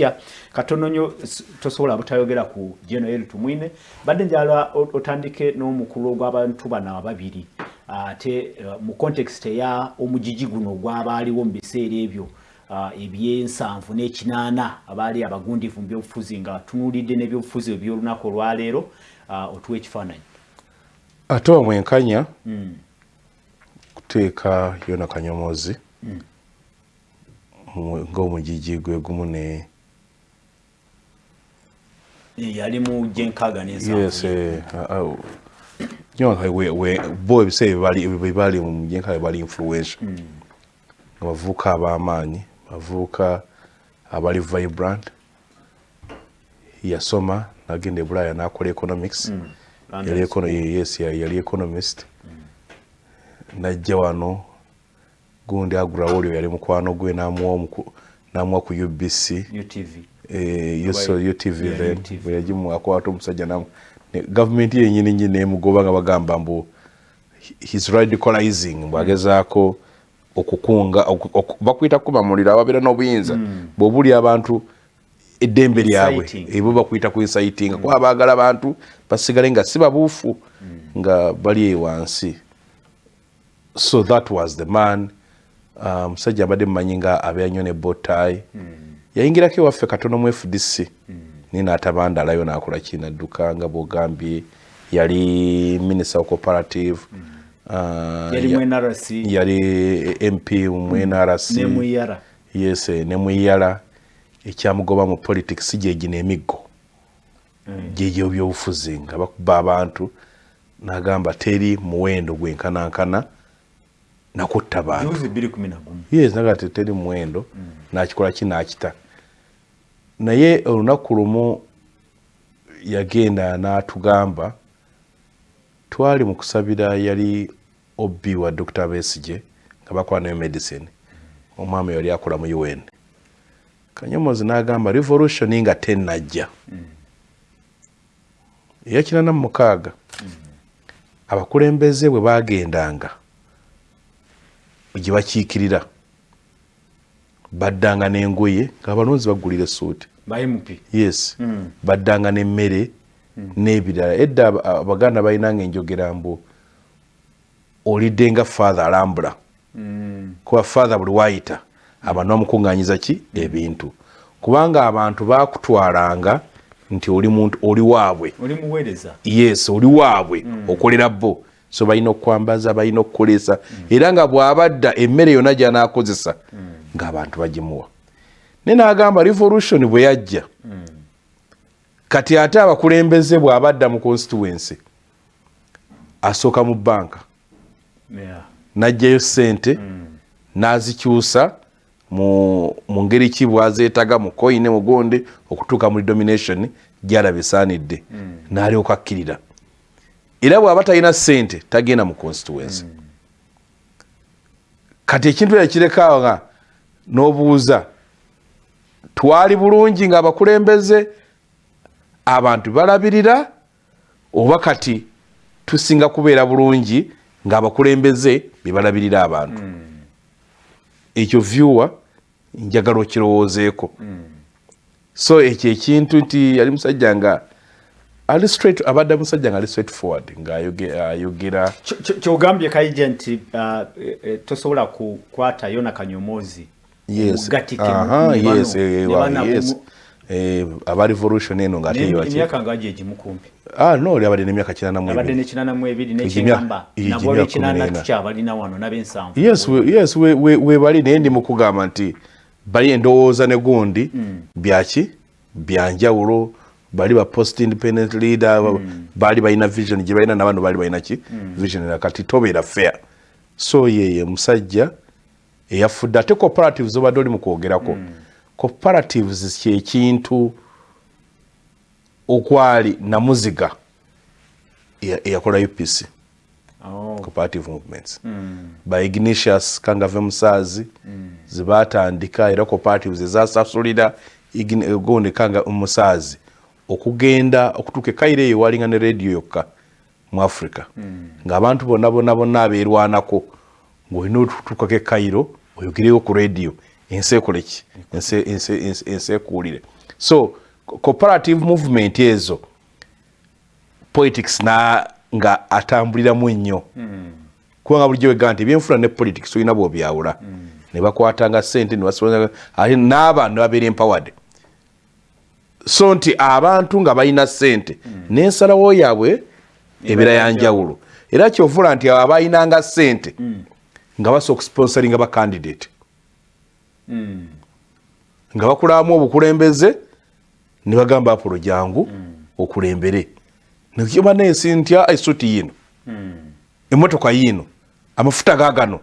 ja katono nnyo tosobola butayogera ku general tumwine badde njala otandike n'omukulu ogw'abantu bano ababiri ate uh, mu context eya omujiji guno ogwabaaliwo mu biseera ebyo uh, ebyensanvu n'ekinaana abaali abagundivu mu byobufuzi nga tunuulidde n'ebyobufuzi ebyolunaku olwaleero uh, otuwa ekifaananyi ate omwenkanya mm. kuteeka yona kanyomozi mm. ng'omujiji gwe gumu ne yali mu gyenkaaga nensanvu bo ebiseera bebali mu gyenkaaga bali influential. Nga bavuuka ab'amaanyi bavuuka abali vibrant. Yasoma nagenda ebulaya nakola economics. Yes yali economist. Najja wano gundi agulawo olyo yali mukwano gwe namuwa ku ubc utv then bweyagimu akwata omusajja nam gavumenti yenyini nyi nemugoba nga bagamba mbu his radicalizing mbwagezaako okukunga bakwita kubamulira ababeera n'obuyinza. Mm. bwobuli abantu eddembe lyabwe ebo bakwita ku inciting. Kuba baagala abantu basigale nga si babuufu mm. nga bali ewansi so that was the man. Musajja um, mbadde mumanyi nga abeera nyo ne botai mm. Yayingirako ewaffe katono mu fdc mm. ninaatabandalayo nakola kinadduka nga bwogambye yali minister wa cooperative mm. uh, yali mp mu nrc yes nemwiyala ekyamugoba mu politics gyegina emiggo. Mm. gyegyo byobufuzi nga bakuba abantu nagamba teri muwendo gwenkanankana nakutta bantu. yes naga teteri muwendo mm. nakikola kinakita naye olunaku lumu yagenda n'atugamba twali mu kusabira yali obbi wa dr besige nga bakola nayo medicine. Omwami yali akola mu un kanyomozi n'agamba revolution nga tenajja eyakinana mu mukaaga abakulembeze bwe bagendanga gye bakiikirira baddanga n'engoye ngaabalonzi bagulira esuuti yes mm. baddanga n'emmere mm. n'ebirala edda abaganda balinanga enjogera mbu olidde nga fathe alambula mm. kuba fathe buli wayita abantu bamukuŋŋanyiza ki ebintu kubanga abantu bakutwalanga nti oli muntu oli waabwe yes oli waabwe mm. okolera bo so balina okwambaza balina okukolesa mm. era nga bw'abadda emmere yonna gy'anaakozesa mm. ng'abantu bagimuwa ne n'agamba revolution bwe yajja kati ate abakulembeze bw'abadda mu constituency asooka mu banka yeah. n'ajjayo ssente mm. n'azikyusa mu, mu ngeri ki bwazeetaga mu koine mugonde okutuuka muri domination gyalaba esaanidde mm. n'alyoka akkirira era bw'aba talina ssente tagenda mu constituency mm. kati ekintu era kirekaawo nga n'obuuza twali bulungi ng'abakulembeze abantu balabirira oba kati tusinga kubeera bulungi ng'abakulembeze bebalabirira abantu mm. ekyo viewer njagala okirowoozeeko mm. so ekyo ekintu nti yali musajja nga ali straight abadde musajja nga ali straight forward ng'ayogera kyogambye kaija nti uh, e, tosobola kukwata yona yes. Aha yes eh, yes. eh aba revolution eno ngate yachi emyaka ngaje ejimukumbi ah no oli abadde nemyaka 92 abadde ne 92 ne chingamba nabo le 92 tucha bali na wano nabensanvu yes we, yes we we, bali nendi mukugamba nti bali endowooza ne gundi. Mm. byaki byanjawulo bali ba post independent leader mm. bali balina vision gye balina n'abantu bali balina ki? Mm. vision kati tobeera fair. So yeye musajja eyafudde ate cooperatives obadde oli mukwogerako mm. cooperatives kyekintu okwali namuziga eyakola upc oh. cooperative movements mm. by ignatius kangave musaazi mm. zebatandika era cooperatives ezasasulira gundi kanga musaazi okugenda okutuuka ekaire eyo walinga ne radio yokka mu africa mm. ng'abantu bonna bonna bonna abeerwanako ng'olina otutukako ekairo oyogereyo ku radio ensi ekoleki ensi ekuwulire so cooperative movement ezo politics na nga atambuliramu ennyo mm. kubanga bulijjo wegamba nti ebyenfuna ne politics olina bwobyawula mm. ne bakwatanga sente ate n'abantu babeera empowered so nti abantu nga balina sente mm. n'ensalawo yaabwe ebeera yanjawulo era kyovula nti abo abalinanga sente mm. Nga basobola okusponsoringa bacandidate mm. nga bakulamu obukulembeze ne bagamba apolo jangu mm. okulembere nekiba nensi ntya esuti yino mm. emotoka yino amafuta gagano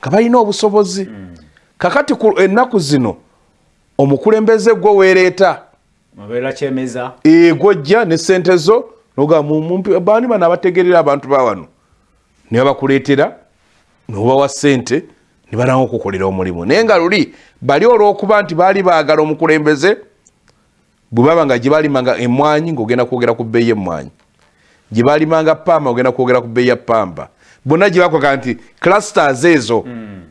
nga balina obusobozi mm. kakati ennaku zino omukulembeze gwe weereeta egwojja ne sente zo bani bano abategerera abantu bawano ne babakuleetera nobawa sente ne balanga okukolera omulimu. Naye nga luli bali olwokuba nti baali baagala omukulembeze bwe baba nga gyebalimanga emwanyi ngaogenda kwogera ku bbeeyi emwanyi gyebalimanga pamba ogenda kwogera ku bbeeyi ya pamba bonna gyebakoga nti clusters ezo mm.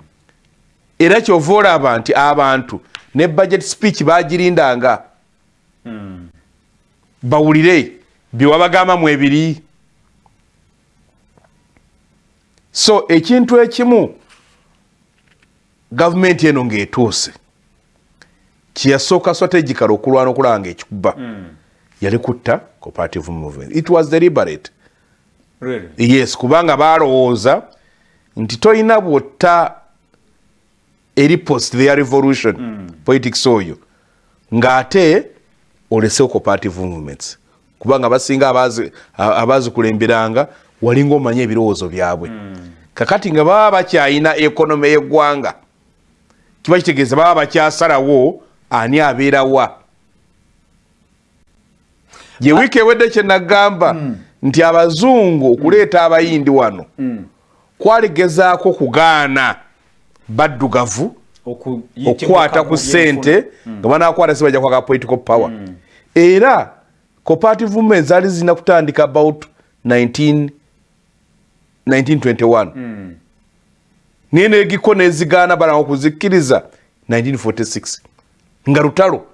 era kyova olaba nti abantu ne budget speech bagirindanga mm. bawulire byewabagambamu ebiri so ekintu ekimu gavumenti eno ngaetuuse kyeyasooka strategicala okulwana okulaba nga ekikuba mm. yali kutta cooperative movement it was deliberate really? yes kubanga balowooza nti tolina bwotta eri post their revolution mm. politics oyo ng'ate olesewo cooperative movements kubanga basinga abazikulemberanga walinga omanye ebirowoozo byabwe mm. kakati nga baba bakyayina ekonome y'eggwanga kiba kitegeeza baba bakyasalawo ani abeerawa gye wiiki ewedde kyenagamba mm. nti abazungu okuleeta abayindi wano mm. kwaligezaako kugaana baddugavu okukwata ku ssente mm. nga banakwata si bajja kwaka political power mm. era cooperative movement zaali zirina kutandika about 19, 1921 mm. naye negiko nezigaana balanga okuzikkiriza 1946 nga lutalo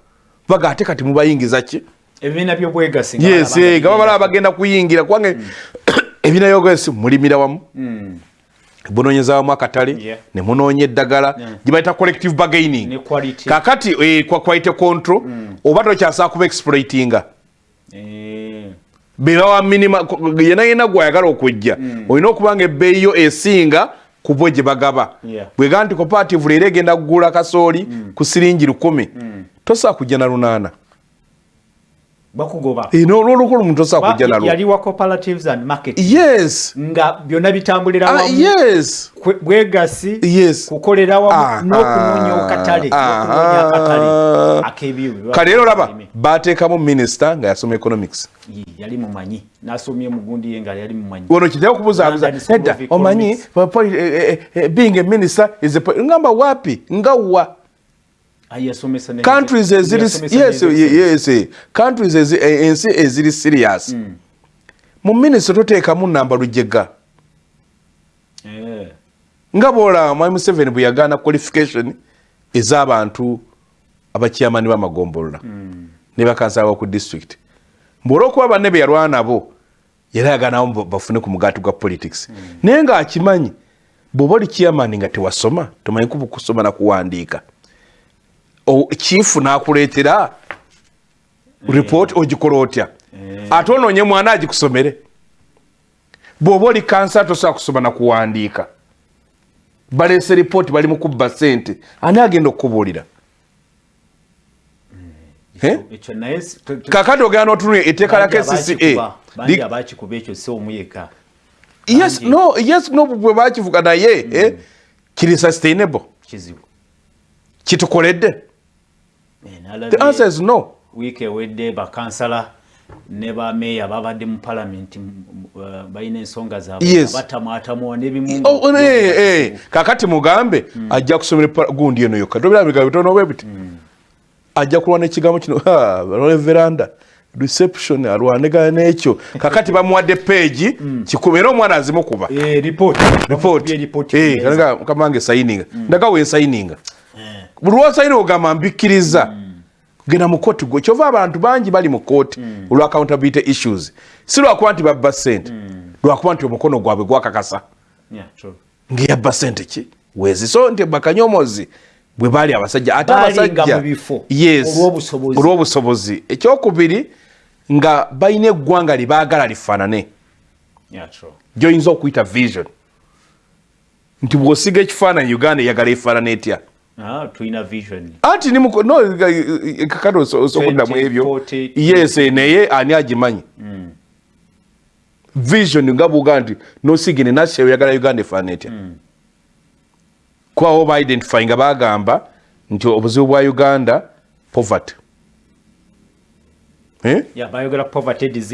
baga ate kati mubayingiza ki ebibiina byobwegasi yes nga babalaba bagenda kuyingira kubanga mm. ebibiina byobwegasi mulimira wamu mm. bunonyeza wamu akatale nemunoonya eddagala gyebayita collective bargaining kakati eh, quality control mm. oba tokyasaba kuba exploitinga eh. Bebawa minima yena yena gwayagala okujja. Olina okuba nga ebbeeyi yo esinga kubo gye bagaba. Bwega nti cooperative leero egenda kugula kasooli ku siringi lukumi. Tosaa kujja na lunaana bakugoba n'olwolukulu omuntu osaa kujja nalwo yaliwa cooperatives and market yes nga byonna bitambulira ah, wamu yes bwegasi yes kukolera wamu n'okunoonya okatale n'okunoonya akatale ak'ebyo kale era olaba baateekamu minisita nga yasoma economics yali mumanyi n'asomye mugundi ye nga yali mumanyi ono kitera okubuzaabuza edda omanyi eh, eh, being a minister is a ngamba wapi nga wa countries eziri yes yes countries ensi eziri serious. Mm. mu minisita toteekamu namba lujega. Eh. nga boolaba mwami museveni bwe yagaana qualification ez'abantu abakyamani bamagombolola mm. ne bakansala ku district. Mbwolwokuba banne be yalwana nabo yali ayaganawo bafune ku mugaati gwa politics. Mm. naye ng'akimanyi bw'oba oli kyamani nga tewasoma tomanyi kubukusoma nakuwandiika chifu nakuleetera report ogikola otya? Ate onoonye mwana agikusomere? Bw'oba oli kansa tosobola kusoma nakuwandiika baleese ripooti bali mukubba sente ani agenda okukubuulira? Kakati ogenda notunula etteeka lya kcca yes no bwe bakivuga naye eh? mm. kiri sustainable. Kitukoledde the answer is no. wiiki ewedde bakansala ne bameeya babadde mu palamenti uh, balina ensonga zaabwebatamwatamuwa nebimu oh, eh, eh. kakati mugambe mm. ajja kusomera gundi eno yokka. Tobirabigambo bitono bwe biti mm. ajja kulwana ekigambo kino veranda reception alwanegana nekyo. Kakati bamuwadde peegi mm. kikuma era omwana azimukuba. Kamange sayininga ndaga wensayininga buli lwosaire ogamba mbikkiriza mm. genda mu kooti gwe. Kyova abantu bangi bali mu kooti mm. olwa accountability issues. Si lwakuba nti babba sente mm. lwakuba nti omukono gwabwe gwakakasa. Ngaeyabba sente ki? Wezi so nti bakanyomozi bwe baali abasajja ate abasajja yes. Olw'obusobozi. Ekyokubiri nga balina eggwanga libaagala lifaanane. Gyoyinza okuyita vision. Nti bw'osiga ekifaananyi uganda eyagala efaanana etya? Ah, tulina vision anti ni muko no kakati osokuddamu ebyo yes naye ani agimanyi mm. vision nga bwoga nti nosigine nasi oyagala uganda efaana etya mm. kubawo baidentify nga bagamba nti obuzibu bwa uganda poverty. Eh?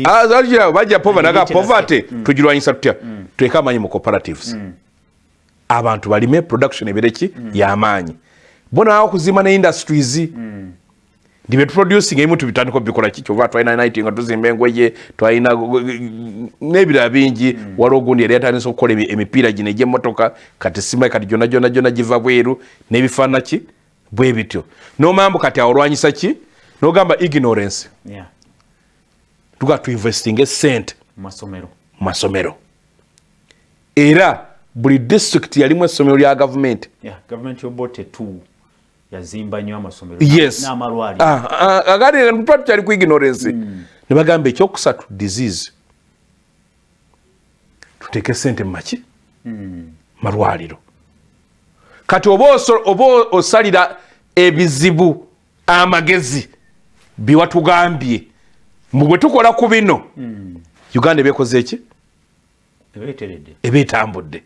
ah, bajja poverty tugirwanyisa tutya tuleke amanyi mu cooperatives. Abantu balime production ebireki yamaanyi bonawo okuzimba ne industries? Mm. ndi betuproducing ebimu tubitandika bikola ki? Kyova twalina nit nga tuzimba engweye twalina n'ebirala bingi. Mm. waliwo ogundi yali yatandisa okukola emipiira gino egyemotoka kati simayi kati gyona gyona gyona giva bweru n'ebifaana ki? Bwe bityo. Nomambu kati awo olwanyisa ki? Nogamba ignorance. Yeah. tuga tuinvesting esente mu masomero. Era buli district yalimu essomero lya gavumenti yeah, yazimba nnyo amasomero. N'amalwaliro. Ah, ah, agati tuba tukyali ku ignorance. Hmm. ne bagamba ekyokusatu disease tuteeke sente mumaki hmm. malwaliro. Kati oba osalira ebizibu amagezi biwatugambye mbu bwe tukola ku bino hmm. uganda ebekoze eki ebeetambudde.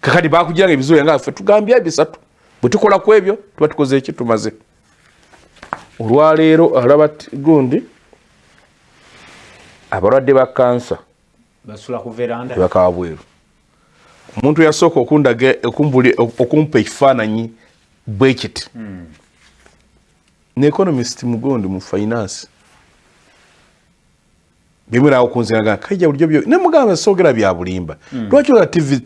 Kakati bakugiranga ebizibu yanga ffe tugambye bisatu bwetukola ku ebyo tuba tukoze eki tumaze. Olwaleero alaba gundi abalwadde ba kansa bakawa bweru. Omuntu yasooka okundaga okumpa ekifaananyi bwekiti hmm. ne economist mugondi mu finance bimwerawo kunziraga kaija bulijjo byo nemugamba soogera bya bulimba. Hmm. lwaki ola tv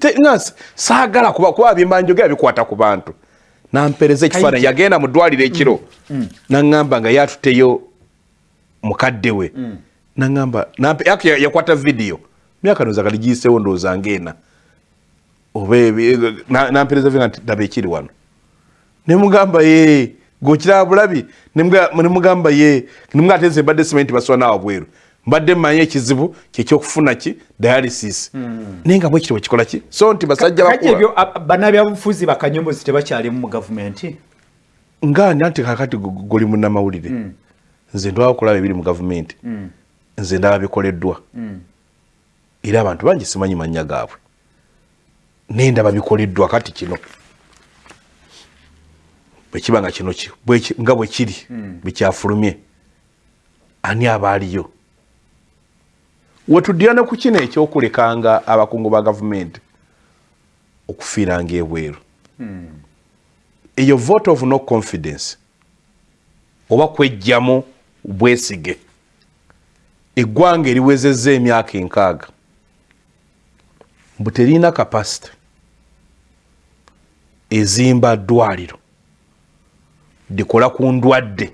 saagala kuba bimba njogera bikwata ku bantu nampereza ekifaananyi yagenda mu ddwaliro ekiro. Mm. mm. naŋŋamba nga yatuteyo mukadde we. Mm. naŋŋamba yakwata vidiyo. Myaka noza kali giyiseewo ndowooza ngaena nampereza nga nti daba ekiri wano. Nemugamba ye gokiraba bulabi. Nemugamba ye nemugate mbadde simenti baswa naawa bweru mbadde mmanyi ekizibu kyekyokufuna ki? Dialysis. Hmm. naye nga bwekiri bwekikola ki? So nti basajja ebyo banabyabufuzi bakanyombozi tebakyalimu mu gavumenti? Nga nti kakati guli munamawulire hmm. nze ndwaba okulaba ebiri mu gavumenti. Hmm. nze ndaba bikoleddwa. Era abantu bangi simanyi manya gaabwe. Naye ndaba bikoleddwa kati kino. Bwekiba nga kino nga bwekiri bwekyafulumye ani abaaliyo wetuddira ku kino ekyokulekanga abakungu ba gavumenti okufiiranga ebweru. Hmm. eyo vote of no confidence oba kwejjamu bwesige. Eggwanga eriwezezza emyaka enkaaga. Mbu terina kapasite ezimba ddwaliro. Likola ku ndwadde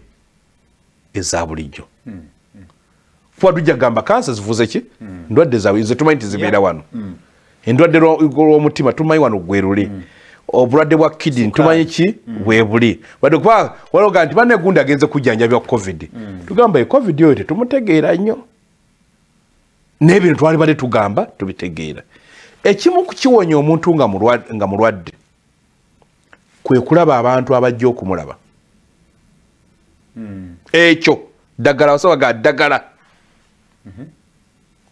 eza bulijjo. Hmm. Kuba tujja kugamba kansa zivuze ki mm. ndwadde zawe ze tumanyi tizibeera yeah. wano mm. endwadde lw'omutima tumanyi wano gweruli mm. obulwadde bwa kidini tumanyi ki mm. bwebuli wadde kuba waloga nti banegundi agenze kujjanjabya covid mm. tugamba e covid oyo tetumutegeera nnyo n'ebino twali bade tugamba tubitegeera ekimu kukiwonya omuntu nga mulwadde kwe kulaba abantu abajja okumulaba mm. ekyo ddagala basaba ga ddagala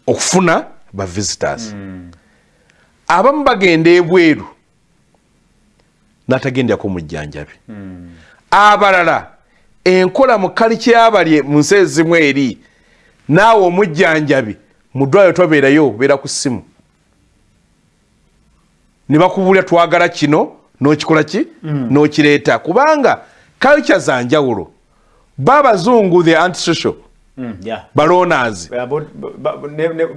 okufuna ba visitors. Abamu bagenda ebweru natagenderako mujjanjabi abalala enkola mu kali kyabali mu nsi ezimu eri naawe omujjanjabi mu ddwaliro tobeerayo beera ku ssimu. Ne bakubulira twagala kino n'okikola ki? N'okireeta. Kubanga culture za njawulo ba abazungu the antisocial mm, balonas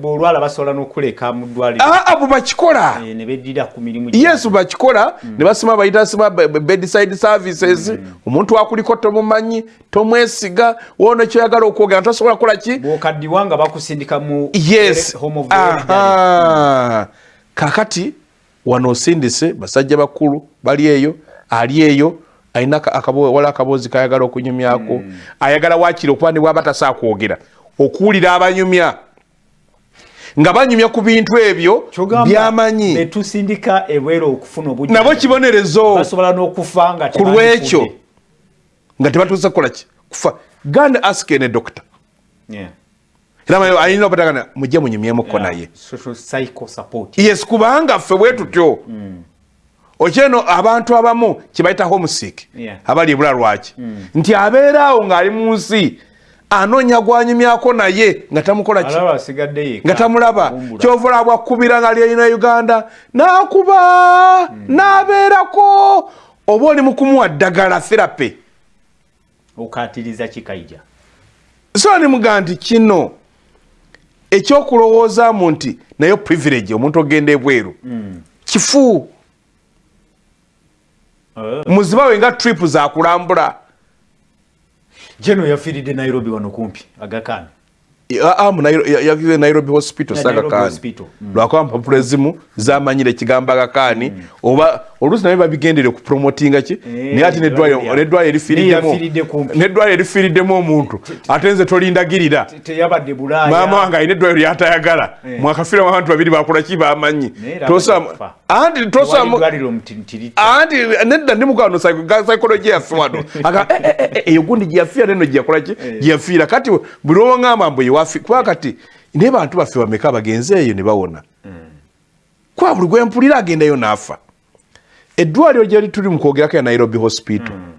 olwala basobola nokuleka mudwaliro aa bwe bakikola. Eh, ne beddira ku mirimu yes bakikola mm. ne basima bayita sima bedside services. Mm. omuntu akuliko tomumanyi tomwesiga wono kyoyagala okwogera tosobola kukola ki? Bwokaddiwa nga bakusindika mu yes. Kakati wano osindise basajja bakulu bali eyo ali eyo alina wala akaboozi kayagala okunyumyako. Mm. ayagala wakiri okuba ne bwaba tasa kwogera okuwulira abanyumya. Nga banyumya ku bintu ebyo byamanyi. nabo kibonerezo. Ku lwekyo nga tebatuusa kukolaki kufa. Ganda aske ne dokita ayina obatagana mujje munyumyemuko naye. Yes kubanga ffe bwe tutyo. Mm. Okyeno abantu abamu kibayita homesick abali ebula lwaki? Mm. nti abeeraawo ng'ali mu nsi anoonya gwanyumyako naye nga tamukolaki nga tamulaba. kyovula bwakkubira nga lyeyina uganda n'akuba mm. n'abeerako. Oba oli mu kumuwa ddagala therape okatiriza kikaija. So nimuga nti kino ekyokulowoozaamu nti naye privilege omuntu ogenda ebweru. Mm. kifu muziba we nga trip zakulambula jeno yafiiridde nairobi wano kumpi? Agakani yakize nairobi hospital sagakaani lwakuba mpapula ezimu zamanyire ekigambo agakaani mm. oba oluusi naye babigendere kupromotinga ki? Eh, naye ati neddwaliro erifiiriddemu omuntu. Ate nze tolindagirira. maama wange alina eddwaliro lyatayagala eh. mwakafiiramu abantu babiri bakolaki bamanyi anti nedda ndi mukano psychology yaffe wano eh, eyo gundi gyeyafiira neno gyeyakolaki gyeyafiira kati buli owaŋamba mbu ewafi kuba kati naye bantu baffe bameka bagenze eyo ne bawona hmm. kwa buli gwempulira agendayo naafa eddwaliro gyali tuli mukwogerako ya nairobi hospital. Mm.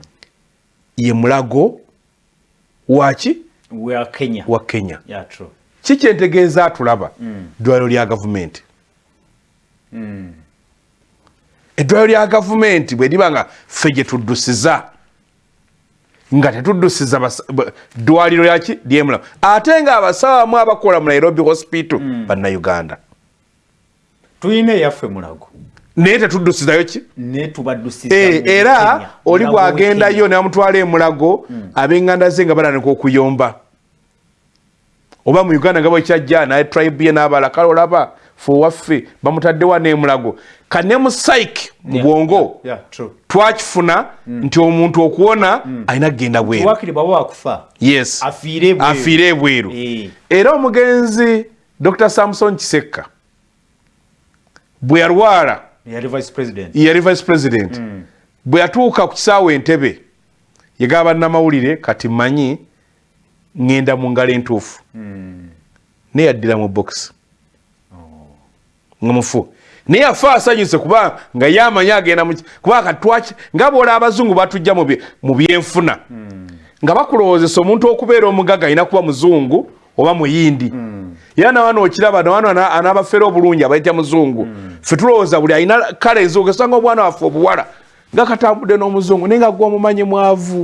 ye mulago waki wa kenya, wa kenya. Yeah, kikyentegeeza atulaba mm. ddwaliro lya gavumenti. Mm. Eddwaliro lya gavumenti bwe liba nga ffe gye tuddusiza nga tetuddusiza ddwaliro yaki lyemulago ate nga abasawo amu abakola mu nairobi hospital mm. bannayuganda. Tulina eyaffe mulago. Naye tetuddusizayo ki? Eh, era oli bwagendayo namutwala emulago hmm. abenganda ze nga balanika okuyomba. Oba mu uganda nga bwekyajja naye tribe ye nabala kale olaba fewaffe bamutaddewa nemulago kane mu saik mu bwongo twakifuna hmm. nti omuntu okuwona hmm. alina kgenda bweru. Afiire ebweru eh. era omugenzi dr samson kisekka bwe yalwala yali vice president. mm. bwe yatuuka ku kisaawa entebe yegaba namawulire kati manyi ŋŋenda mu ngalo entuufu. Mm. naye yaddira mu box. Oh. nga mufu naye afe asanyuse kuba nga yamanyi agenda kuba katwaki nga boola abazungu batujja mu byenfuna nga bakulowoozesa omuntu okubeera omugaga alina kuba muzungu oba muyindi mm. era nawana okiraba nawana anabafeera obulungi abaita muzungu mm. fe tulowooza buli alina kale ezuuka esanga omwana waffe obuwala nga katambudde n'omuzungu naye nga gwe omumanyi mwavu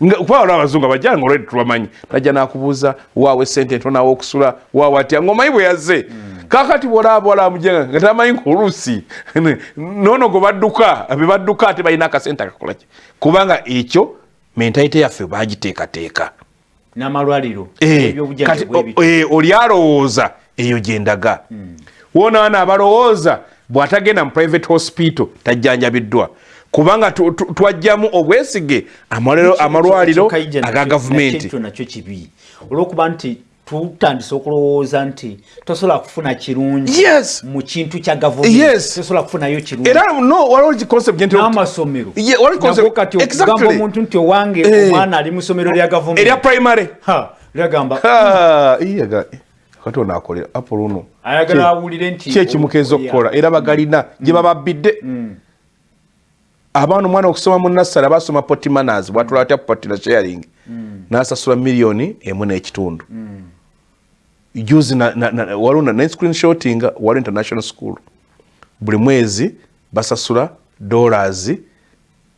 mm. kuba waliwo abazungu abajja nga olwedi tubamanyi tajja nakubuuza waawe sente ntonawo okusula waawe atya ngaomanyi bwe yazze mm. Kakati wala amujenga nga tamanyi ngaoluusi noono gwe badduka be badduka ate balina akasente akakolaki kubanga ekyo mentalite yaffe bagiteekateeka n'amalwaliro eh, eh, oli alowooza eyo gyendaga hmm. wonaana abalowooza bw'atagenda mu private hospital tajjanjabiddwa. Kubanga twajjamu obwesige amalwaliro aga gavumenti. nakyo kibi. Olwokuba nti tutandise okulowooza nti tosobola kufuna kirungi mu kintu kya gavumentisobola kufunayo kirungiamasomero kati omuntu nti owange eh. omwana ali mu ssomero lya gavumenti. Lyagamba kati onaakolera apoluno ayagala awulire nti kyekimukeza okukola. Era bagalina gye bababbidde. Mm. abaana omwana okusoma mu nassara basoma potimanas bwatula atya potina sharing? Mm. nasasula miliyoni emu n'ekitundu. Mm. Juzi waliwo na screenshotting wali international school. Buli mwezi basasula dollars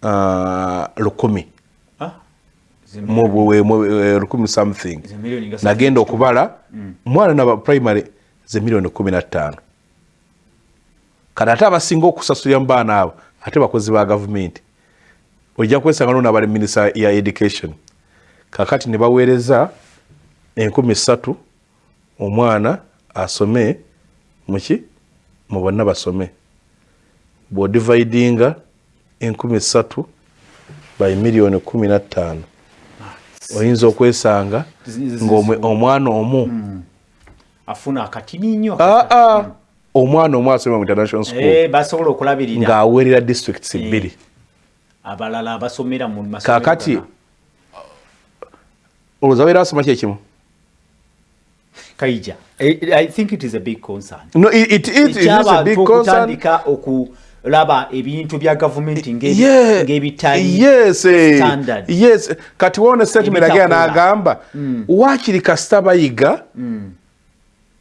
uh, lukumi. Ah, lukumi something. Nagenda okubala omwana naba primary ze miliyoni kumi nattaano kati ate abasinga okusasulira mu baana abo ate bakozi ba gavumenti ojja kwesanga nona bali minisa ya education kakati ne baweereza enkumi ssatu omwana asome muki? Mu bonna basome. Bwodividinga enkumi ssatu by miliyoni kumi nattaano oyinza okwesanga ngaomwana omu. Afuna akatini nnyo. Aa ah, ah. hmm. omwana omu asoma mu international school eh, basobola okulabirira. ng'aweerera districts eh. bbiri. abalala abasomera mu kakati olowooza weera asoma kyekimu kaija i think it is a big concern no it, it, it, it is a big concern okutandika okulaba ebintu bya gavumenti ng'ebitali yes, eh, standard yes kati wone statement agera n'agamba mm. wakiri kasita bayiga mm.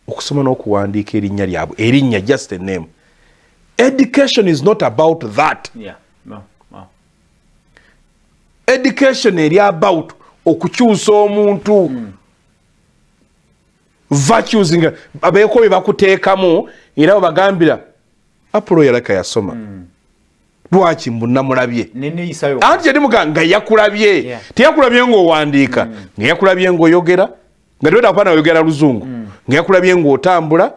okusoma n'okuwandiika erinnya lyabwe erinnya just a name education is not about that yeah. no. education eri about okukyusa omuntu mm. Virtues nga abeeko bye bakuteekamu era webagambira apulo yalaka yasoma. Mm. lwaki mbunamulabye anti yadimuga nga yakulabye. Teyakulabye ngaowandiika mm. nga yakulabye ngaoyogera nga teweta kupaana oyogera luzungu mm. nga yakulabye ngaotambula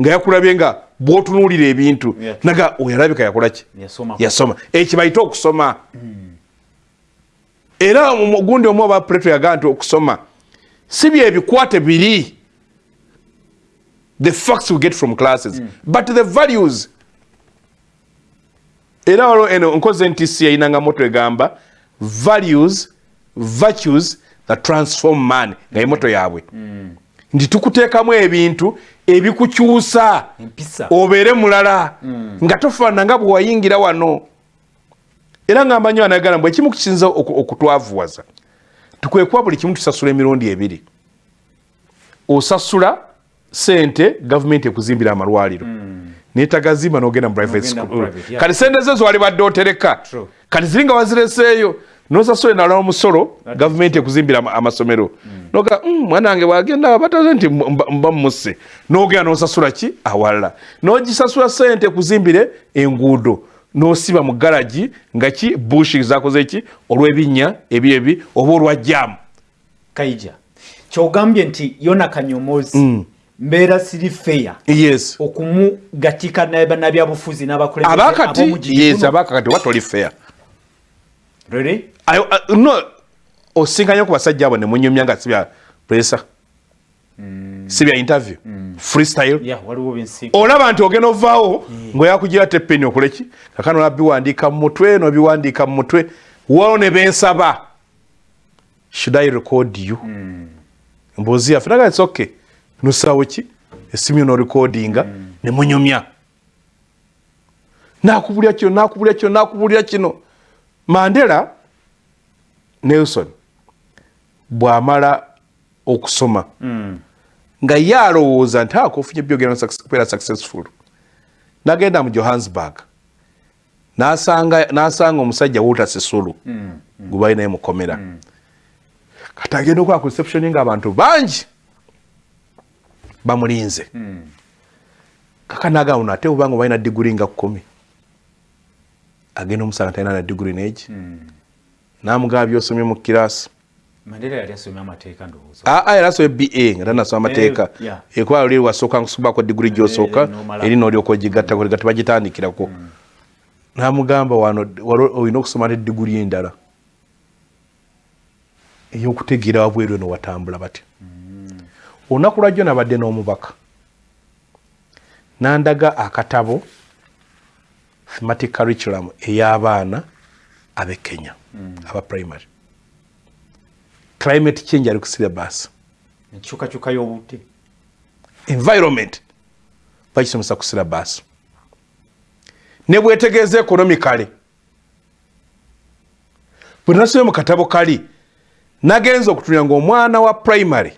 nga yakulabye nga bwotunuulira ebintu. Naga oyalabika yakolaki yasoma. Ekibayite okusoma. Mm. era gundi omu oba preto yagaa nti okusoma si byebikwate biri the facts we get from classes. Mm. but the values. Era waliwo eno nkoze ntisi yayinanga moto egamba values virtues that transform man nga emoto yaabwe. Mm. nti tukuteekamu ebintu ebikukyusa obeere mulala mm. nga tofaana nga bwe wayingira wano. Era nga mbanyi wanayagala mbwe ekimu kisinza okutwavuwaza. Tukwekuba buli kimu tusasula emirundi ebiri. Osasula sente gavumenti ekuzimbira amalwaliro. Mm. naye tagazimba nogenda mu private school kati sente ze zwali badde otereka. Kati ziri nga wazireseeyo. Nosasula enala omusolo gavumenti ekuzimbira amasomero. Mm. noga mm, mwana wange bwagenda bataze nti mba musse nogenda nosasula ki? Awalala nogisasula sente kuzimbire enguudo. Nosiba mu garagi nga ki? Bushi zakoze ki? Olwebinnya ebyebi oba olwajjamu kaija kyogambye nti yona kanyomozi mm. Mbeera siri feya yes. okumugatika nabyabufuzi n'abakulembeze abakati? oba toli feya really? uh, no osinkanya ku basajja abo nemunyumya nga sibya presa mm. sibya interview. Mm. freestyle. Yeah, olaba nti ogenda ovaawo yeah. ngaoyakugira tepeni okuleki kakano nabiwandiika mu mutwe nobiwandiika mu mutwe. Wao ne bensaba. Should i record you? Mm. mbuzi yaffe naga its okay nosawo ki esimu yo norecordinga mm. nemunyumya nakubulya kino nakubulya kino nakubulya kino mandela nelson bwamala okusoma mm. nga ye alowooza nti akofunye byogera kubeera successful nagenda mu johannesburg nasanga omusajja walter sisulu mm. gwe balinaye mukomera mm. kati agenda reception nga abantu bangi bamulinze. Mm. kaka nagamba no ate obanga balina diguri nga kumi? Agenda omusanga talina na diguri negi? Mm. namugaba byosomye mu kirasi yali asomye ba nga tanasoma amateeka. ekuba oli wasooka nkusubako diguri gyosooka eri nolyoka ogigatta gati bagitandikirako mm. namugamba wano olina okusoma nediguri endala? Eyokutegeera wabweru eno watambula batya? Mm. Olunaku lwajjo nabadde n'omubaka. Nandaga akatabo thematic curriculum ey'abaana ab'e kenya mm. aba primary. Climate change ali ku syllabus. Enkyukakyuka y'obudde. Environment bakisomesa ku syllabus. Ne bwetegeeza economicale bwe nasomye mu katabo kali nagenza okutunira nga omwana wa primary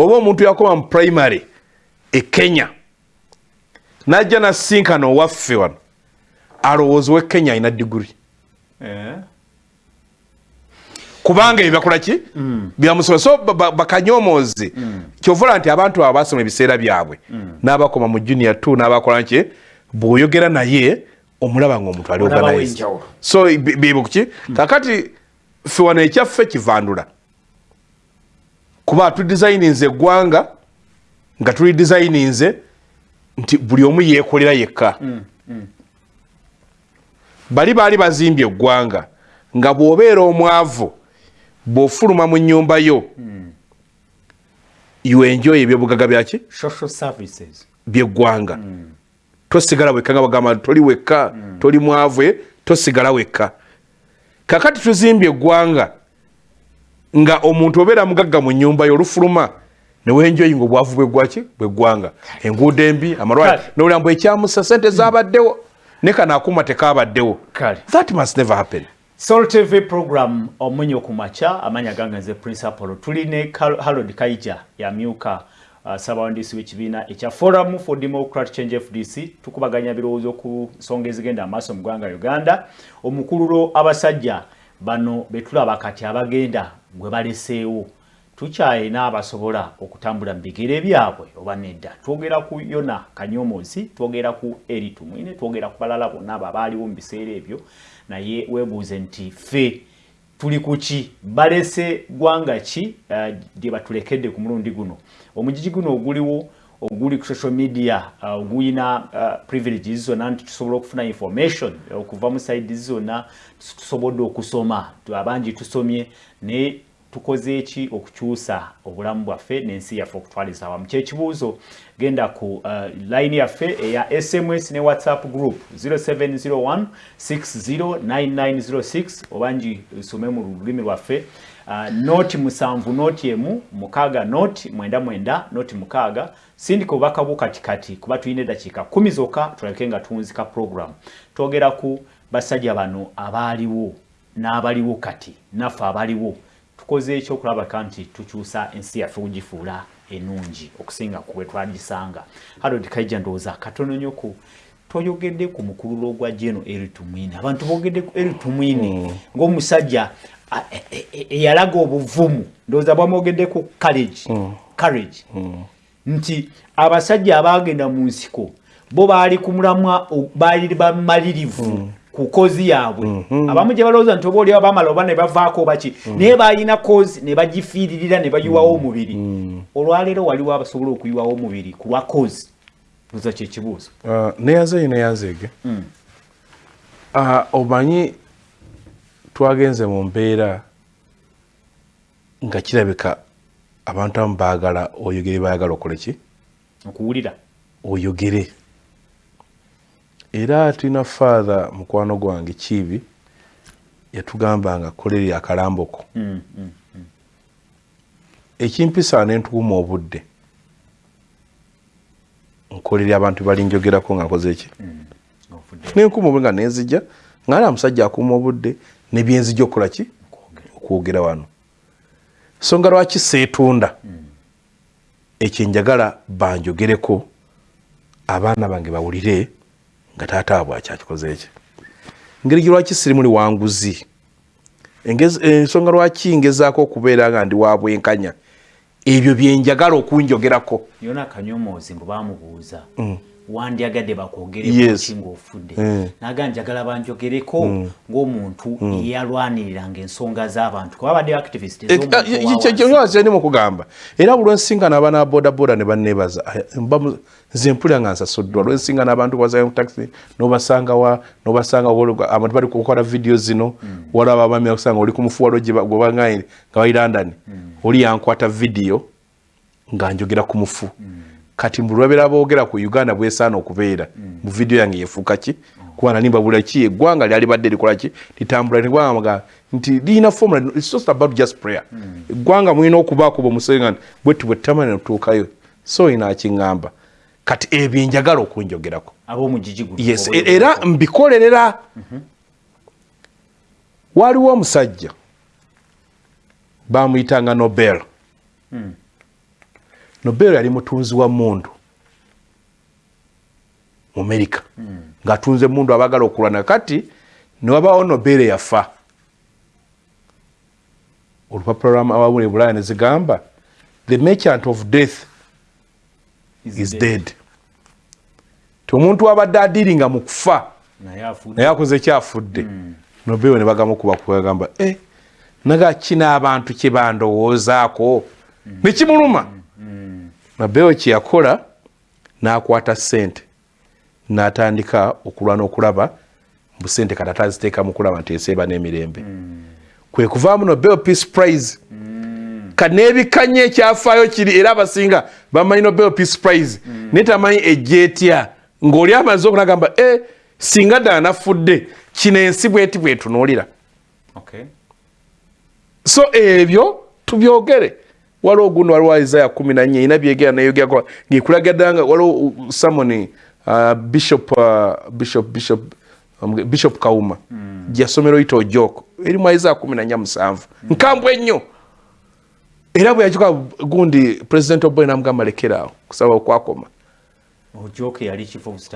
oba omuntu yakoma mu primary e kenya najja nasinkana owaffe wano alowoozi we kenya alina diguri eh? kubanga ebyo bakola ki? Mm. Byamusoba so bakanyomoozi mm. kyovula nti abantu abo basoma ebiseera byabwe mm. n'abakoma mu junior t n'abakola nki bw'oyogera naye omulaba nga omuntu ali organize so byebuki kakati ffe wano ekyaffe kivandula. kuba atudizayininze eggwanga nga tulidizayininze nti buli omu yeekolera yekka. Bali baali bazimbye eggwanga nga bw'obeera omwavu bw'ofuluma mu nnyumba yo. You enjoy ebyobugagga byaki byeggwanga. Mm. Tosigala wekka nga bagamba toli wekka mm. toli mwavu eh? tosigala wekka. Kakati tuzimbye eggwanga nga omuntu obeera mugagga mu nyumba yo olufuluma newenjoyi nga obwavu bwegwaki bweggwanga enguudo embi amalwaliro. Nobulambu ekyamusa sente zabaddewo ne kano akuma tekabaddewo that must never happen. Sol TV program omunyo kumacha amanya gange nze Prince Apollo. Tuline Harold Kaija ya myuka uh, sabawandisi w'ekibiina ekya Forum for Democratic Change FDC tukubaganya birowoozo ku nsonga ezigenda amaaso mu ggwanga Uganda. Omukululo abasajja bano betulaba kati abagenda gwe baleseewo. Tukyalina abasobola okutambula mu bigere byabwe oba nedda. Twogera ku yona kanyomozi twogera ku eri tumwine twogera ku balala bonna abo abaaliwo mu biseera ebyo. Naye weebuuze nti ffe tuli ku ki? Balese ggwanga ki? Eh, gye batulekedde ku mulundi guno. Omugigi guno oguliwo oguli ku social media uh, oguyina uh, privileges zonna nti tusobola okufuna information uh, okuva mu saidi zonna tusobodde okusoma abangi tusomye naye tukoze eki okukyusa obulamu bwaffe n'ensi yaffe okutwaliza awamu. Kyekibuuzo genda ku uh, layini yaffe eya sms ne whatsapp group 0701 609906 obangi uh, usome mu lulimi lwaffe. Uh, nooti musanvu nooti emu mukaaga nooti mwenda mwenda nooti mukaaga sindika obubakabu kati kati kuba tulina eddakiika kumi zokka tulabike nga tuwunzika puroguramu twogera ku basajja bano abaaliwo n'abaliwo kati naffe abaliwo tukoze ekyo okulabaka nti tukyusa ensi yaffe kugifuula enungi okusinga ku bwe twagisanga harold kaija ndowooza katono nnyo ku toyogedde ku mukululo ogwa jeno eritumwini abantu boogedde ku eritumwini mm. ng'omusajja eyalaga e, e, e obuvumu. Ndowooza bwamwogeddeko courage. Mm. Courage. Mm. Nti abasajja abaagenda mu nsiko bo baali kumulamwa baali bamalirivu mm. ku kozi yaabwe. Mm-hmm. Abamu gye balowooza nti oba oliawo bamala oba ne bavaako baki naye baalina kozi ne bagifiiririra ne bayiwawo omubiri. Olwaleero waliwo abasobola okuyiwawo omubiri ku lwa kozi buza kyekibuuzo neyazeeyo uh, neyazeege uh, omanyi twagenze mu mbeera nga kirabika abantu abamu baagala oyogere baagala okole ki? Okuwulira. Oyogere. Era tulina faatha mukwano gwange kiibi yatugamba nga kolere akalamboko mm, mm, mm. ekimpisa nentukuma obudde. Nkolere abantu balinjogerako nga nkoze eki nenkuma obwe nga nenzija nga na musajja akuuma obudde ne byenzija okukola ki? Okwogera wano. So nga lwaki seetunda? Ekyo njagala banjogereko abaana bange bawulire nga taata abwe akyakikoze ekyo engeri gye lwaki siri muli wanguzi? Ensonga eh, lwaki ngezaako okubeera nga ndi wabwenkanya ebyo byenjagala okunjogerako. Yona akanyomoozi mbu bamubuuza mm. wandyagadde bakwogerekoki ng'ofudde eh. naga njagala banjogereko mm. ng'omuntu mm. eyalwaniriranga ensonga z'abantu. Kuba badde activist eh, eh, kyeni mukugamba era buli lwensingana abanaabodaboda ne banneebaza nze mpulira nga nsasoddwa. Lwensingana abantu kubasaakutaxi nobasangawa nobasanga abantu bali kukola vidiyo zino mm. walaba abaami akusanga oli ku mufuwalo gwe bangaire nga bali london. Oli yankwata vidiyo nga njogera ku mufu. Mm. Kati mbulwabera boogera ku uganda bwesaana okubeera mm. mu video yange yefuuka ki mm. kuba nanimba bula ki eggwanga lyali badde likola ki litambula negwanga nti liyina formula it's just about just prayer mm. eggwanga mulina okubaako bomusenga bwetu bwetamanya notuukayo so ina akiŋŋamba kati ebyo njagala okunjogerako yes era mbikolerera mhm. waliwo omusajja bamuyitanga nobel hmm. Nobel yali mutunzi wa mundu mu amerika hmm. ngaatunze mundu abagala okulwana. Kati niwabawo nobel yafa. Olupapula lwawabula ebulaya nezigamba the merchant of death is, dead, dead. ti omuntu wabadde adiiringa mu kufa naye akoze ekyafudde mm. nobeewo ne bagamu kuba kubagamba e eh, naga kina abantu kyebandowoozaako mm. nekimuluma mm. nobeewo kyeyakola n'akwata sente n'atandika okulwana okulaba busente kati ataziteeka mu kulaba nti eseeba n'emirembe mm. kwe kuvaamu nobel peace prize mm. kati n'ebikanya ekyafaayo kiri era abasinga bamanyi nobel peace prize mm. naye tamanyi ejjeetya ng'oli amaze okunagamba e singa ddala nafudde kino ensi bweti bwetunuulira okay. so ebyo tubyogere waliwo ogundi waliwo isaya kumi nanye erina byegera nayogera ngekulagadanga waliwo samoni uh, bishop, uh, bishop, bishop, um, bishop kauma. Mm. gyasomero yita ojoko erimu isaya kumi nanya musanvu. Mm. nkambwe ennyo era bwe yakikola gundi president oboy namugamba lekeraawo kusaba okwakoma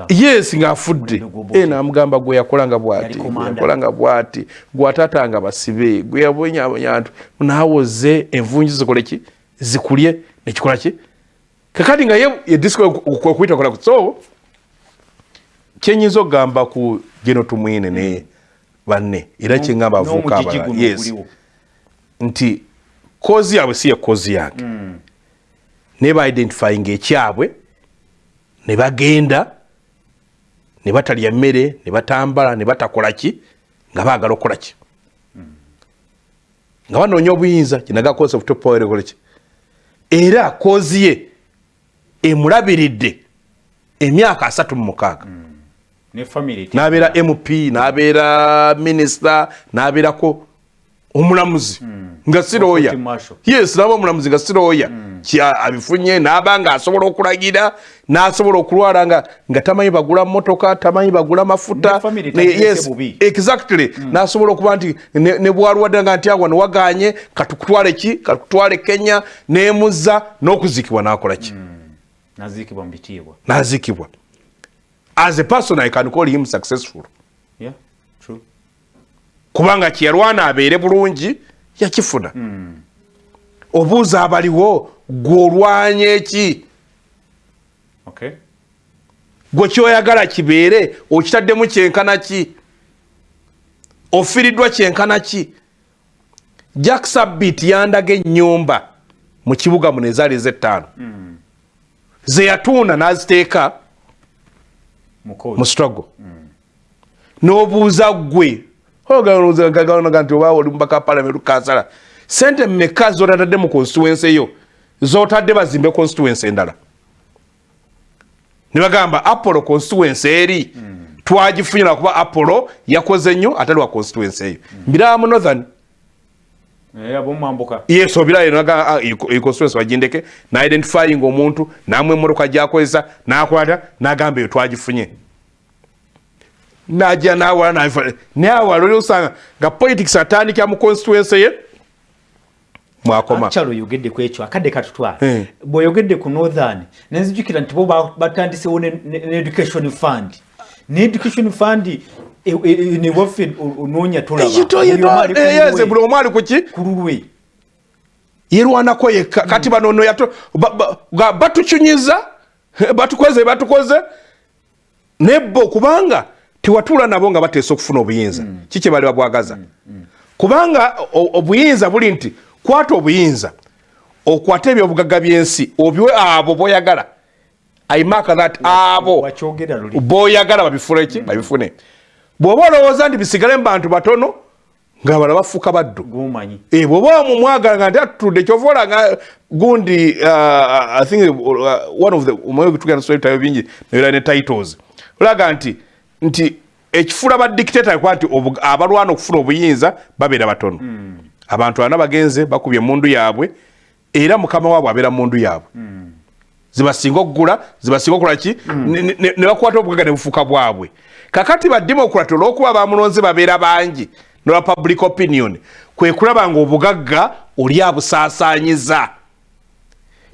yes ngaafudde e namugamba gwe yakolanga bwati yakolanga bwati. Gwatatanga basibe gwe yabonyabonya ntu nawoze envunju zikoleki zikulye. Nekikola ki? Kakati nga ye yediskwekuyita kola so kyenyinza okugamba ku geno tumwine ne banne era kyeŋamba avuuka abala yes. nti kozi yaabwe si ye kozi yange. Mm. naye baidentifyinga ekyabwe ne bagenda ne batalya mmere ne batambala ne batakola ki nga baagala okukola ki? Nga banoonya obuyinza kinaga cause of topowerkolaki era kozi ye emulabiridde emyaka asatu mu mukaaga. N'abeera mp n'abeera minisita n'abeerako omulamuzi mm. nga siroya yes naba omulamuzi nga siroya mm. abifunye naba nga asobola okulagira nasobola okulwala nga nga tamanyi bagula motoka tamanyi bagula mafuta. Yes exactly. Mm. nasobola okuba nti ne bwalwadde nga nti awa newaganye katukutwale ki? Katukutwale kenya? Nemuzza n'okuzikibwa nakola ki? Nazikibwa nazikibwa as a person i can call him successful. Yeah, true. Kubanga kyeyalwana abeere bulungi yakifuna mm. obuuza abaliwo gwe olwanya eki okay. gwe kyoyagala kibeere okitaddemu kyenkana ki ofiriddwa kyenkana ki jack sabit yandaga ennyumba mu kibuga muno ezaali ezettaano mm. zeyatuuna n'aziteeka mu struggle mm. n'obuuza gwe oganoga nti oba oli mubaka parliament kansala sente mmeka zotatadde mu constituency eyo zotadde bazimbe constituency endala? Nebagamba apollo constituency eri? Mm. twagifunyira kuba apollo yakoze nnyo ate lwa constituency eyo mm. mbiraba mu northern yes obiraconstituency ah, bagindeke naidentifying omuntu namwe emotoka gyakozesa nakwata nagamba eyo twagifunye najja nawala naye awala oli osanga nga politics atandikira mu constituency ye mwakomakyalo oyogedde ku ekyo akadde katutwala eh. bweoyogedde ku northern nenzijukira nti bo batandisewo needucation fund. Needucation fund e, e, newaffe onoonya tolababuli omu ali kuki kululwe yerwanako yekka kati banono batukyunyiza batukoze batukoze. Nebbo kubanga tewatuula nabo nga bateesa okufuna obuyinza mm. kiki bali babwagaza mm. mm. kubanga obuyinza buli nti kwata obuyinza okwate ebyobugagga byensi obiwe abo boyagala imaka that abo boyagala babifune ki mm. babifune bwoba olowooza nti bisigale mubantu batono nga bala bafuuka baddu e, bwoba mumwagala nga nti atutudde kyova olanga gundi uh, i think uh, one of the sotayo bingi naera ne titles olaga nti nti ekifula ba dictator kwa nti abalwana okufuna obuyinza babeera batono mm. abantu bana bagenze bakubye mundu yaabwe era mukama waabwe abeera mundu yaabwe mm. zibasinga okugula zibasinga okola ki mm. ne bakwata obugaga ne bufuuka bwabwe kakati bademokrati olwokuba bamulonze babeera bangi nola public opinion kwe kulaba nga obugagga oli abusaasaanyiza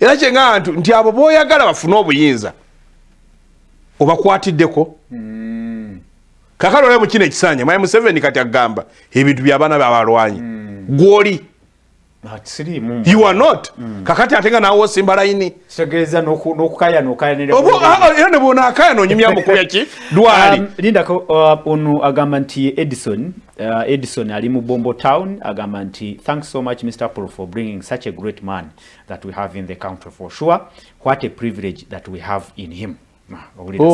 era kyengaa nti nti abo boyagala bafune obuyinza obakwatiddeko mm. Kakale olaba mukino ekisanja mwai museveni kati agamba ebintu byabaana byabalwanyi mm. gwoli. You are not. Mm. kakati ate nga nawe osimba layini. Era ne bwonaakaya nonyumya mukuya ki? Dwali um, lindako uh, ono agamba nti edison uh, edison ali mu bombo town agamba nti thanks so much mr paul for bringing such a great man that we have in the country for sure. What a privilege that we have in him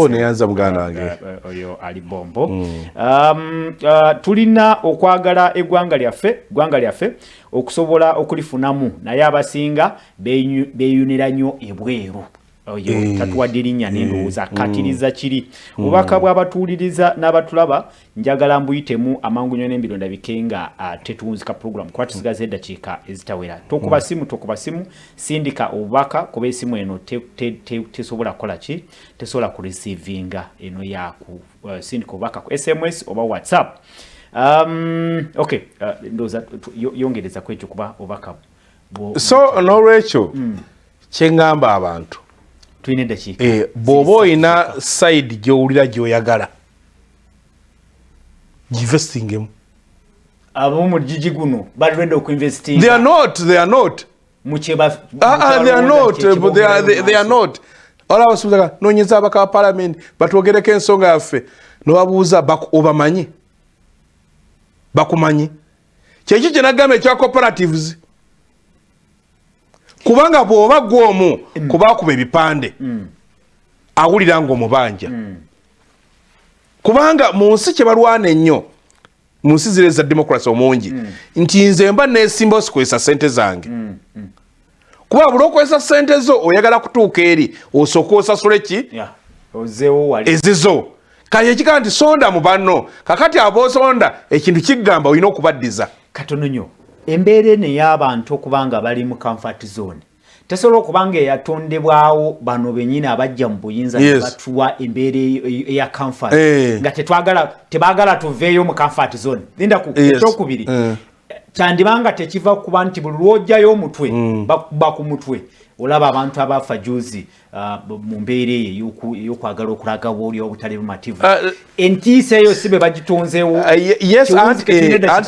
neyanza muganda wange oyo ali bombo. Mm. um, uh, tulina okwagala eggwanga lyaffe eggwanga lyaffe okusobola okulifunamu. Naye abasinga beeyunira nnyo ebweru oyo eh. tatuwadde erinnya nendowooza eh. akkatiriza kiri mm. obubaka bw'abatuuliriza n'abatulaba njagala mbuyitemu amangu nyo n'embironda bike nga uh, tetuwunzika program kuba tusigaza eddakiika ezitawera tokuba simu tokuba simu sindika obubaka kuba esimu eno tesobola kukola ki tesobola kureceivinga eno yaku uh, sindika obubaka ku sms oba whatsapp um, ok ndowooza yongereza ku ekyo kuba obubaka so n'olwekyo mm. kyeŋŋamba abantu tulina eddakiika eh, bw'oba olina side gy'owulira gy'oyagala ginvestingemu abo mu gigi guno bali ready okuinvesting they are not they are not. Mucheba ah, ah they are not they are they, are not. Ala basubiza nonyeza abaka parliament batwogereko ensonga yaffe. Nobabuuza obamanyi? Bakumanyi. Kyeki kyenagamba ekya cooperatives kubanga bw'oba gwomu mm. kubakuba ebipande mm. awulira ngaomubanja mm. kubanga mu nsi kyebalwana ennyo mu nsi zire za demokrasi omungi nti nze mba nesimba osikozesa sente zange. Kuba buli okozesa sente zo oyagala kutuuka eri osooka osasule ki? Ezizo. Kale ekigaa nti sonda mu banno kakati aboosonda ekintu kigamba olina okubaddiza. Katono nyo embeera eno ey'abantu okuba nga bali mu comfort zone tesobola okuba nga eyatondebwawo bano benyini abajja mu buyinza yes. batuwa embeera eya comfort eh. nga tetwagala tebaagala tuveeyo mu comfort zone lindaku yes. ekyokubiri eh. kyandibanga tekiva kuba nti buli lwojjayo omutwe mm. bakuba ku mutwe olaba abantu abafa juzi uh, mu mbeera eyo eyokwagala okulaga bwoli obutali bumativu uh, entiisa eyo si be bagitonzeewo yes anti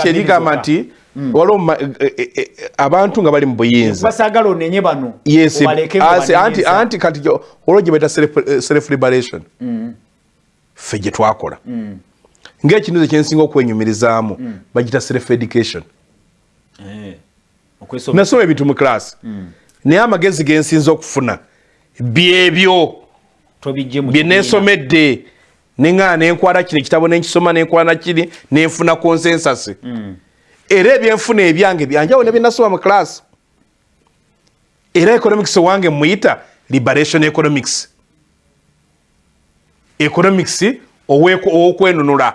erigamba nti. Waliwo e, e, e, abantu nga bali mu buyinzabasagala onenye bano yes anti, anti kati olwo gye baita self liberation mm. ffe gye twakola mm. ngaekintu ze kyensinga okwenyumirizaamu mm. bagita self education eh. nasoma ebintu mu class mm. naye amagezi gensinza okufuna byebyo byenesomedde neŋaa nenkwala kino ekitabo nenkisoma nenkwala kiri nenfuna consensus mm. Era ebyenfuna ebyange byanjawo nebyenasoma mu class. Era economics wange muyita liberation economics. Economics owokwenunula.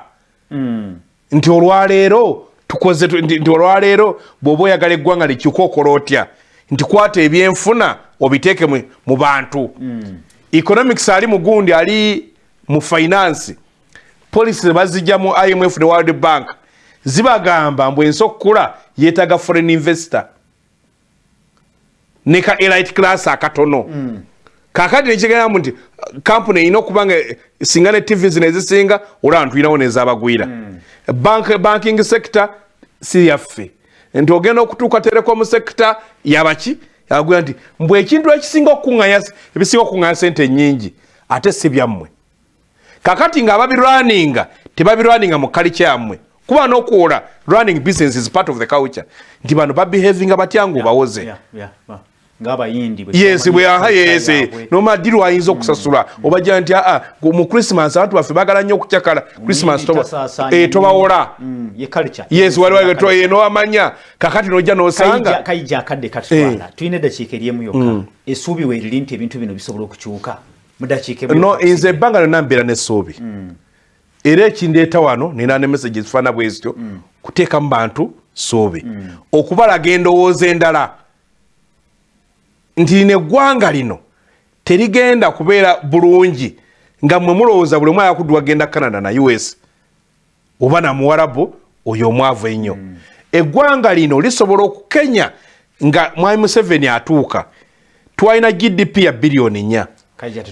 Mm. nti olwaleero tukoze nti olwaleero bwoba oyagala eggwanga likyuka okola otya? Nti kwata ebyenfuna obiteeke mu bantu. Mm. economics ali mugundi ali mu finance. Policy bazijja mu imf ne world bank zibagamba mbu ensi okukula yeetaga foreign investor. Ne ka elite class akatono. Mm. kakati nekigamba nti kampuni erina okuba nga singa ne tv zino ezisinga olaba ntulinawo nezabagwira. Mm. bank, banking sector si yaffe. Nti ogenda okutuuka telecom sector yabaki yabagwira nti mbw ekintu ekisinga okukuŋaya ebisinga okukuŋaya sente nyingi ate si byammwe. Kakati nga babirwaninga tebabirwaninga mu kalica yammwe kuba n'okwola running business is part of the culture. Nti bano babehavinga batya nga obawoze? yes bweaha yes. nomala ddi lwayinza okusasula. mm. obagira nti aa mu christmas abantu baffe bagala nnyo okucakala christmas eh, tobawola. mm, yes waliwanowamanya kakati nojja nosanga kayija akadde katutwala eh. tulina eddakiika eri emu yokka. Mm. essuubi weriri nti ebintu bino bisobola okukyuka. Mudakiika no nze ebbanga lyonna mbeera n'essuubi era ekindeeta wano nina ne message zifaana bwe zityo mm. kuteeka mu bantu soobe mm. okubalaga endowooza endala nti lino eggwanga lino terigenda kubeera bulungi nga mmwe mulowooza buli omwaya kuddu wagenda canada na us oba namuwarabu oyo omwavu ennyo mm. eggwanga lino lisobola okukenya nga mwami museveni atuuka twalina gdp ya biliyoni nnya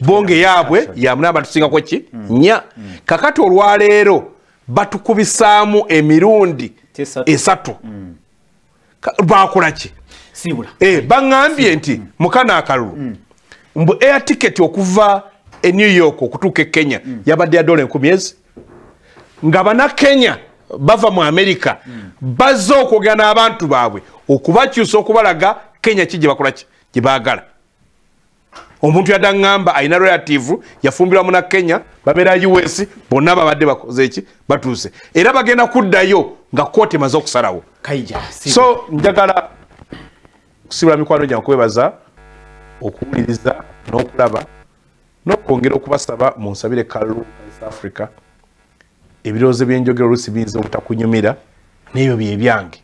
bonge yaabwe yamuna batusingako ki mm. nya mm. kakati olwaleero batukubisaamu emirundi esatu mm. bakola ki eh bangambye nti mukana akalulu mm. mbu air ticket okuva e New York okutuuka e Kenya mm. yabadde ya dola enkumi ezi nga bana Kenya bava mu America mm. bazze okwogera n'abantu baabwe okubakyusa okubalaga Kenya ki gye bakola ki gye baagala omuntu yadda ŋŋamba alina relative yafumbirwa muna kenya babeera us bonna babadde bakoze eki? Batuuse. Era bagenda kuddayo nga kooti emaze okusalawo. So njagala kusibula mikwano gyange kwebaza okuwuliriza n'okulaba n'okwongera okubasaba mu nsabire east africa ebirowoozo byenjogera oluusi biyinza obutakunyumira n'ebyo bye byange.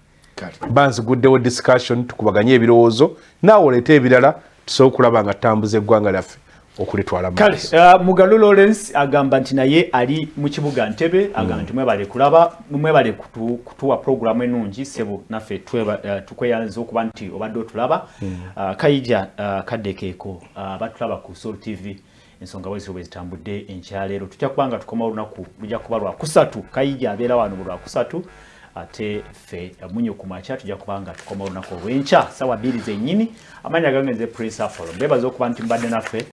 Mba nziguddewo discussion tukubaganye ebirowoozo naawe oleete ebirala tusobola okulaba nga tambuza eggwanga lyaffe okulitwala kale uh, mugalu lawrence agamba nti naye ali mu kibuga ntebe agamba mm. nti mwebale kulaba mwebale kutu, kutuwa programu enungi sebo naffe uh, tukweyanza okuba nti obadde otulaba. Mm. uh, kayija uh, kaddekeeko uh, batulaba ku sol tv ensonga bwezi bwe zitambudde enkyaleero tujja kuba nga tukoma olunaku lujja kuba lwakusatu kayija abeera wano lwakusatu ate ffe munyo ku makya tujja kubanga tukoma olunaku olw'enkya sawa bbiri zennyini. Amanya gange nze prince afolo. Mbebaza okuba nti mbadde naffe